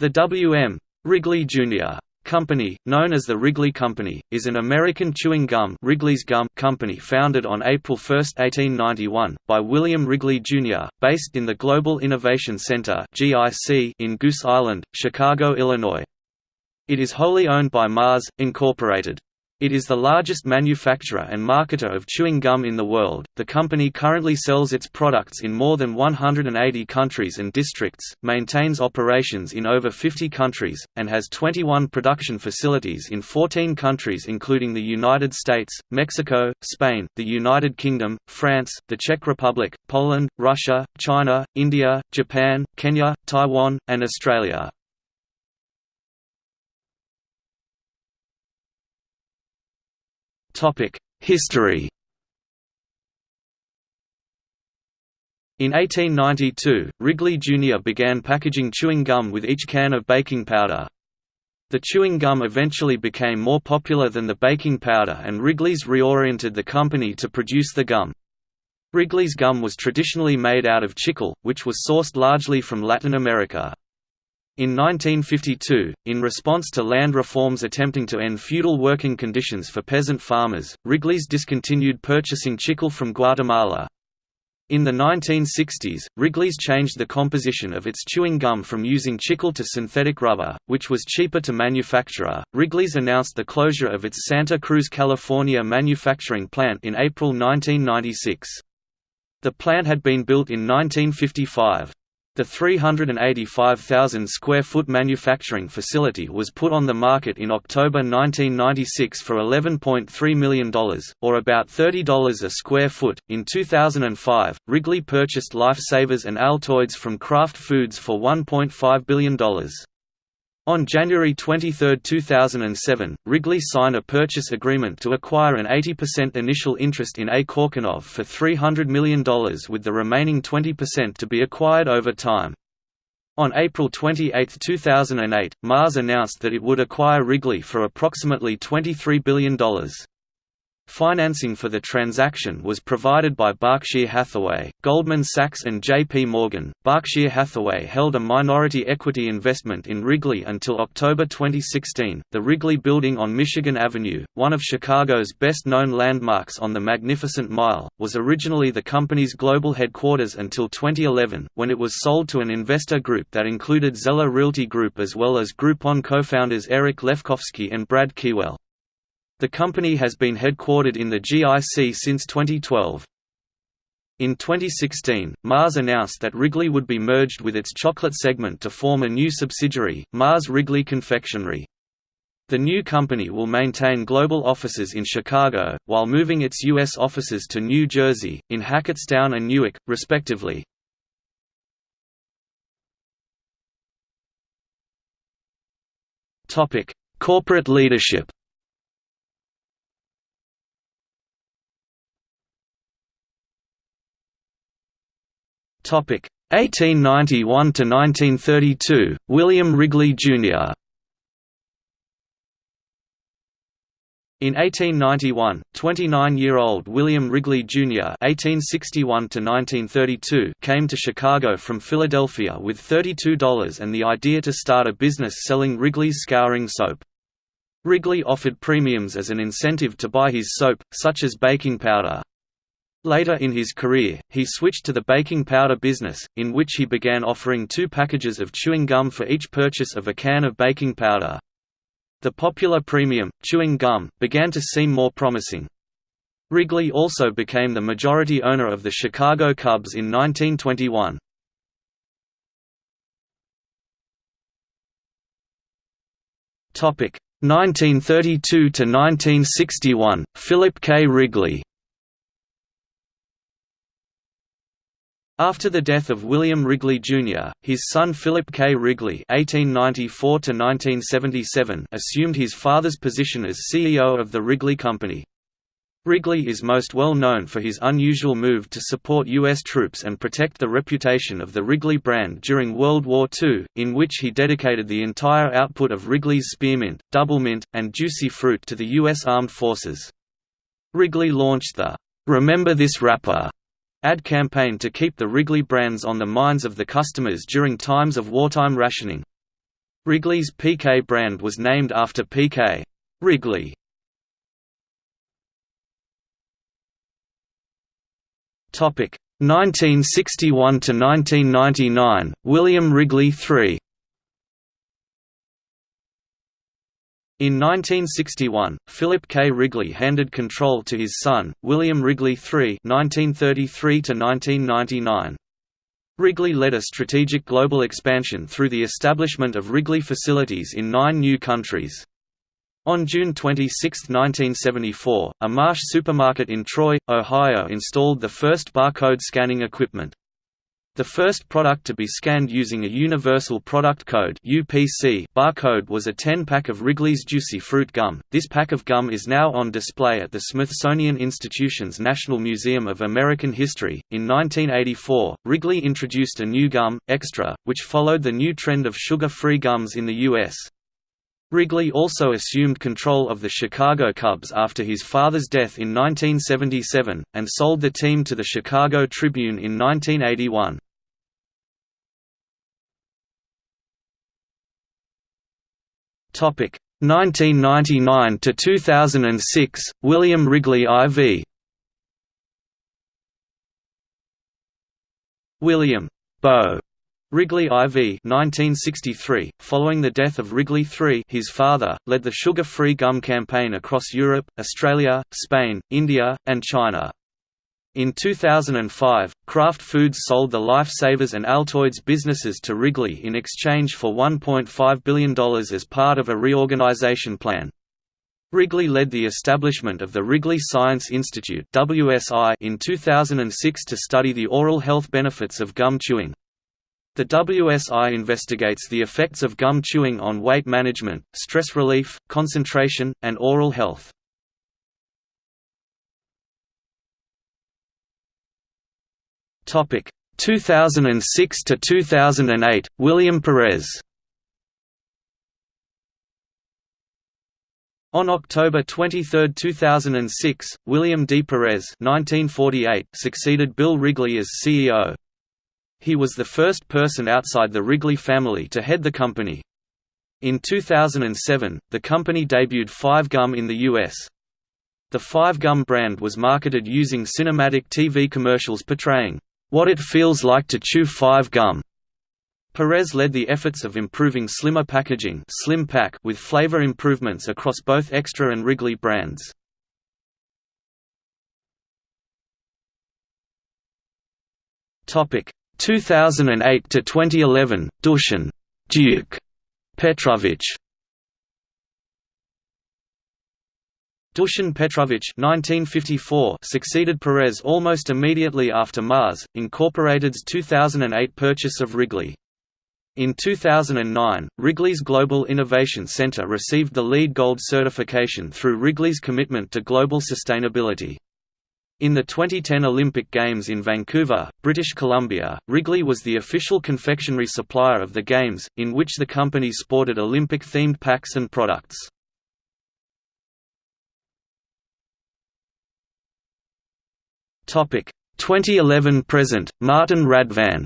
The W.M. Wrigley Jr. Company, known as the Wrigley Company, is an American chewing gum, Wrigley's Gum company founded on April 1, 1891, by William Wrigley Jr., based in the Global Innovation Center in Goose Island, Chicago, Illinois. It is wholly owned by Mars, Incorporated. It is the largest manufacturer and marketer of chewing gum in the world. The company currently sells its products in more than 180 countries and districts, maintains operations in over 50 countries, and has 21 production facilities in 14 countries including the United States, Mexico, Spain, the United Kingdom, France, the Czech Republic, Poland, Russia, China, India, Japan, Kenya, Taiwan, and Australia. History In 1892, Wrigley Jr. began packaging chewing gum with each can of baking powder. The chewing gum eventually became more popular than the baking powder and Wrigley's reoriented the company to produce the gum. Wrigley's gum was traditionally made out of chicle, which was sourced largely from Latin America. In 1952, in response to land reforms attempting to end feudal working conditions for peasant farmers, Wrigley's discontinued purchasing chicle from Guatemala. In the 1960s, Wrigley's changed the composition of its chewing gum from using chicle to synthetic rubber, which was cheaper to manufacture. Wrigley's announced the closure of its Santa Cruz, California manufacturing plant in April 1996. The plant had been built in 1955. The 385,000 square foot manufacturing facility was put on the market in October 1996 for $11.3 million, or about $30 a square foot. In 2005, Wrigley purchased Lifesavers and Altoids from Kraft Foods for $1.5 billion. On January 23, 2007, Wrigley signed a purchase agreement to acquire an 80% initial interest in A. Korkunov for $300 million with the remaining 20% to be acquired over time. On April 28, 2008, Mars announced that it would acquire Wrigley for approximately $23 billion. Financing for the transaction was provided by Berkshire Hathaway, Goldman Sachs and J.P. Morgan. Berkshire Hathaway held a minority equity investment in Wrigley until October 2016. The Wrigley Building on Michigan Avenue, one of Chicago's best known landmarks on the Magnificent Mile, was originally the company's global headquarters until 2011, when it was sold to an investor group that included Zeller Realty Group as well as Groupon co founders Eric Lefkofsky and Brad Keywell. The company has been headquartered in the GIC since 2012. In 2016, Mars announced that Wrigley would be merged with its chocolate segment to form a new subsidiary, Mars Wrigley Confectionery. The new company will maintain global offices in Chicago, while moving its U.S. offices to New Jersey, in Hackettstown and Newark, respectively. Corporate leadership Topic 1891 to 1932 William Wrigley Jr. In 1891, 29-year-old William Wrigley Jr. (1861–1932) came to Chicago from Philadelphia with $32 and the idea to start a business selling Wrigley's scouring soap. Wrigley offered premiums as an incentive to buy his soap, such as baking powder. Later in his career, he switched to the baking powder business, in which he began offering two packages of chewing gum for each purchase of a can of baking powder. The popular premium, chewing gum, began to seem more promising. Wrigley also became the majority owner of the Chicago Cubs in 1921. Topic 1932 to 1961 Philip K. Wrigley After the death of William Wrigley Jr., his son Philip K. Wrigley (1894–1977) assumed his father's position as CEO of the Wrigley Company. Wrigley is most well known for his unusual move to support U.S. troops and protect the reputation of the Wrigley brand during World War II, in which he dedicated the entire output of Wrigley's Spearmint, Doublemint, and Juicy Fruit to the U.S. Armed Forces. Wrigley launched the "'Remember This Wrapper' ad campaign to keep the Wrigley brands on the minds of the customers during times of wartime rationing. Wrigley's PK brand was named after PK. Wrigley. Topic 1961 to 1999 William Wrigley III In 1961, Philip K. Wrigley handed control to his son, William Wrigley III (1933–1999). Wrigley led a strategic global expansion through the establishment of Wrigley facilities in nine new countries. On June 26, 1974, a Marsh supermarket in Troy, Ohio installed the first barcode scanning equipment. The first product to be scanned using a Universal Product Code (UPC) barcode was a 10-pack of Wrigley's Juicy Fruit Gum. This pack of gum is now on display at the Smithsonian Institution's National Museum of American History. In 1984, Wrigley introduced a new gum, Extra, which followed the new trend of sugar-free gums in the U.S. Wrigley also assumed control of the Chicago Cubs after his father's death in 1977, and sold the team to the Chicago Tribune in 1981. Topic. 1999 to 2006 William Wrigley IV William Beau Wrigley IV 1963, following the death of Wrigley III his father, led the sugar-free gum campaign across Europe, Australia, Spain, India, and China. In 2005, Kraft Foods sold the Lifesavers and Altoids businesses to Wrigley in exchange for $1.5 billion as part of a reorganization plan. Wrigley led the establishment of the Wrigley Science Institute in 2006 to study the oral health benefits of gum chewing. The WSI investigates the effects of gum chewing on weight management, stress relief, concentration, and oral health. Topic 2006 to 2008 William Perez On October 23, 2006, William D. Perez 1948 succeeded Bill Wrigley as CEO. He was the first person outside the Wrigley family to head the company. In 2007, the company debuted Five Gum in the U.S. The Five Gum brand was marketed using cinematic TV commercials portraying, "...what it feels like to chew Five Gum." Perez led the efforts of improving slimmer packaging slim pack with flavor improvements across both Extra and Wrigley brands. Topic 2008 to 2011, Dushan Duke Petrovich Dushan Petrovich 1954 succeeded Perez almost immediately after Mars, Incorporated's 2008 purchase of Wrigley. In 2009, Wrigley's Global Innovation Center received the LEED Gold certification through Wrigley's commitment to global sustainability. In the 2010 Olympic Games in Vancouver, British Columbia, Wrigley was the official confectionery supplier of the Games, in which the company sported Olympic-themed packs and products. Topic 2011 present Martin Radvan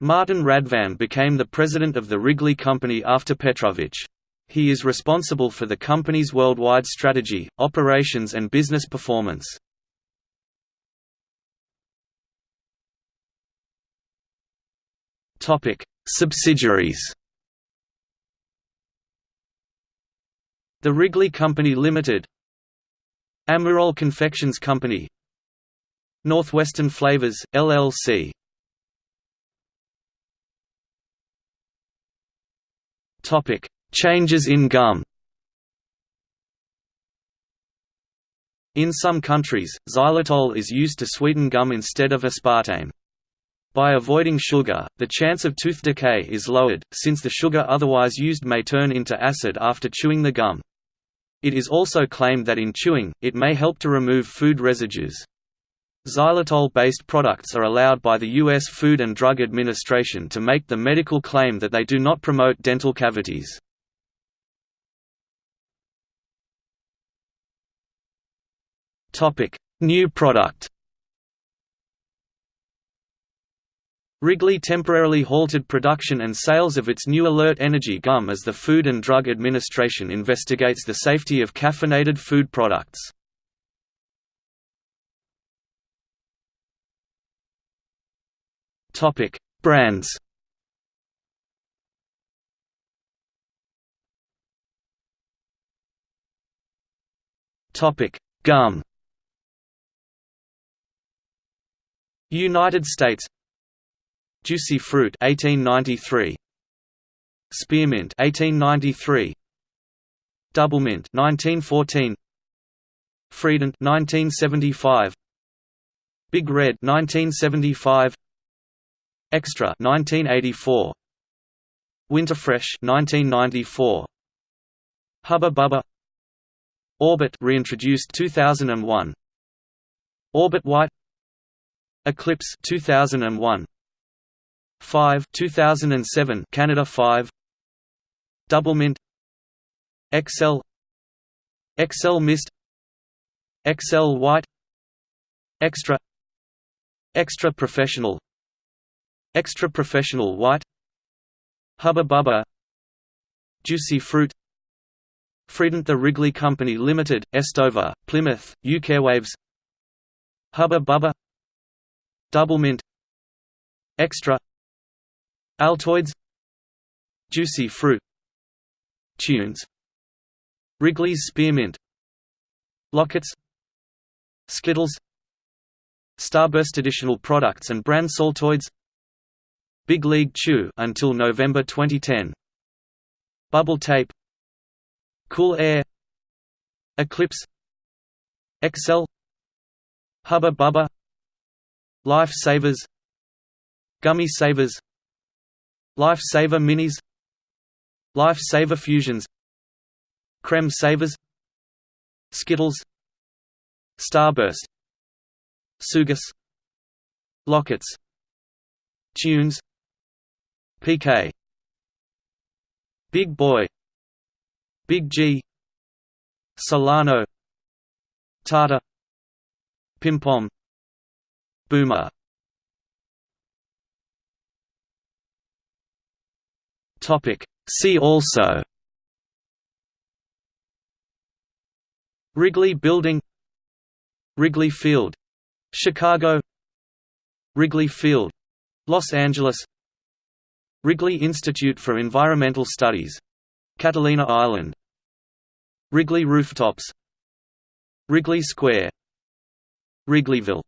Martin Radvan became the president of the Wrigley Company after Petrovich. He is responsible for the company's worldwide strategy, operations and business performance. Subsidiaries. The Wrigley Company Limited, Amurol Confections Company, Northwestern Flavors LLC. Changes in gum In some countries, xylitol is used to sweeten gum instead of aspartame. By avoiding sugar, the chance of tooth decay is lowered, since the sugar otherwise used may turn into acid after chewing the gum. It is also claimed that in chewing, it may help to remove food residues. Xylitol-based products are allowed by the U.S. Food and Drug Administration to make the medical claim that they do not promote dental cavities. New product. Wrigley temporarily halted production and sales of its new Alert Energy gum as the Food and Drug Administration investigates the safety of caffeinated food products. Topic: Brands. Topic: Gum. United States Juicy Fruit 1893 Spearmint 1893 Doublemint 1914 Freedent 1975 Big Red 1975 Extra 1984 Winterfresh 1994 Hubba Bubba. Orbit reintroduced 2001 Orbit White. Eclipse 2001 5 2007 Canada 5 Doublemint Excel. Excel Mist. Excel White. Extra. Extra Professional. Extra Professional White. Hubba Bubba. Juicy Fruit. Freedent The Wrigley Company Limited, Estover, Plymouth, UK Waves. Hubba Bubba. Doublemint Extra Altoids. Juicy fruit. Tunes. Wrigley's Spearmint. Lockets Skittles. Starburst additional products and brand Saltoids. Big League Chew until November 2010 Bubble Tape. Cool Air. Eclipse. Excel Hubba Bubba. Life Savers. Gummy Savers Life Saver Minis Life Saver Fusions Creme Savers Skittles Starburst Sugus Lockets Tunes PK Big Boy Big G Solano Tata Pimpom Boomer Topic. See also. Wrigley Building. Wrigley Field. Chicago. Wrigley Field. Los Angeles. Wrigley Institute for Environmental Studies. Catalina Island. Wrigley Rooftops. Wrigley Square. Wrigleyville